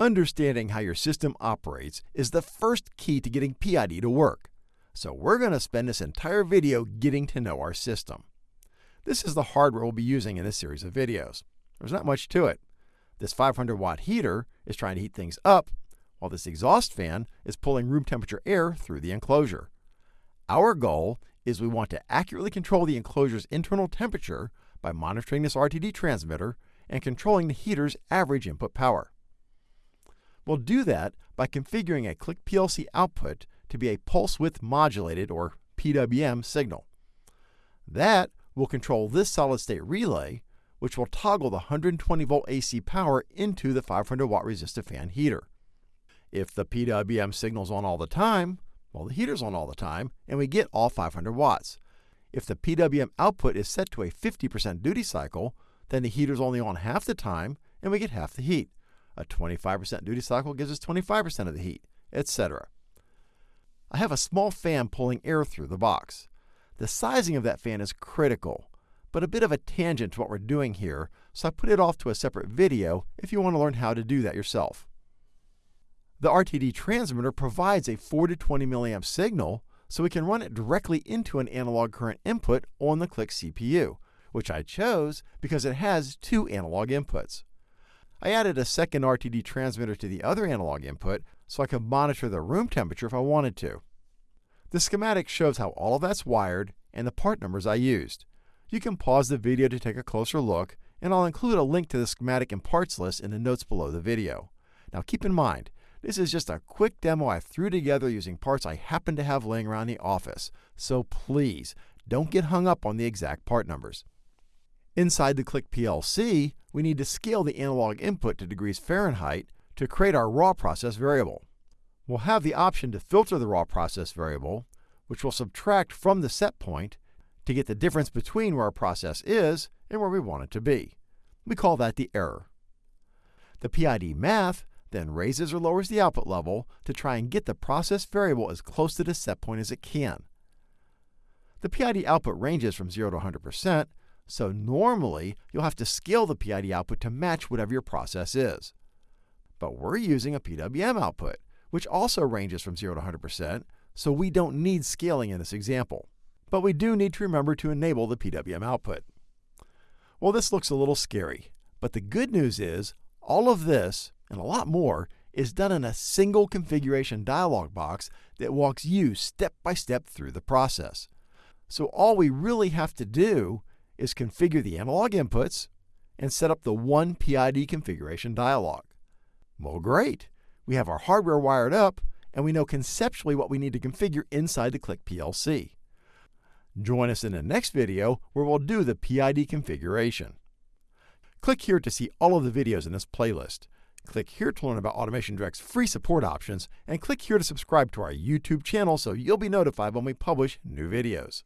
Understanding how your system operates is the first key to getting PID to work. So we're going to spend this entire video getting to know our system. This is the hardware we'll be using in this series of videos. There's not much to it. This 500 watt heater is trying to heat things up, while this exhaust fan is pulling room temperature air through the enclosure. Our goal is we want to accurately control the enclosure's internal temperature by monitoring this RTD transmitter and controlling the heater's average input power. We'll do that by configuring a Click PLC output to be a pulse width modulated or PWM signal. That will control this solid state relay, which will toggle the 120 volt AC power into the 500 watt resistive fan heater. If the PWM signal's on all the time, well, the heater's on all the time, and we get all 500 watts. If the PWM output is set to a 50% duty cycle, then the heater's only on half the time, and we get half the heat. A 25% duty cycle gives us 25% of the heat, etc. I have a small fan pulling air through the box. The sizing of that fan is critical, but a bit of a tangent to what we're doing here, so I put it off to a separate video if you want to learn how to do that yourself. The RTD transmitter provides a 4 to 20 milliamp signal, so we can run it directly into an analog current input on the Click CPU, which I chose because it has two analog inputs. I added a second RTD transmitter to the other analog input so I could monitor the room temperature if I wanted to. The schematic shows how all of that's wired and the part numbers I used. You can pause the video to take a closer look, and I'll include a link to the schematic and parts list in the notes below the video. Now keep in mind, this is just a quick demo I threw together using parts I happen to have laying around the office, so please don't get hung up on the exact part numbers. Inside the Click PLC, we need to scale the analog input to degrees Fahrenheit to create our raw process variable. We'll have the option to filter the raw process variable, which will subtract from the set point to get the difference between where our process is and where we want it to be. We call that the error. The PID math then raises or lowers the output level to try and get the process variable as close to the set point as it can. The PID output ranges from 0 to 100%, so normally, you'll have to scale the PID output to match whatever your process is. But we're using a PWM output, which also ranges from 0 to 100%, so we don't need scaling in this example. But we do need to remember to enable the PWM output. Well, this looks a little scary, but the good news is all of this, and a lot more, is done in a single configuration dialog box that walks you step by step through the process. So all we really have to do is configure the analog inputs and set up the one PID configuration dialog. Well, great. We have our hardware wired up and we know conceptually what we need to configure inside the Click PLC. Join us in the next video where we'll do the PID configuration. Click here to see all of the videos in this playlist. Click here to learn about Automation Direct's free support options, and click here to subscribe to our YouTube channel so you'll be notified when we publish new videos.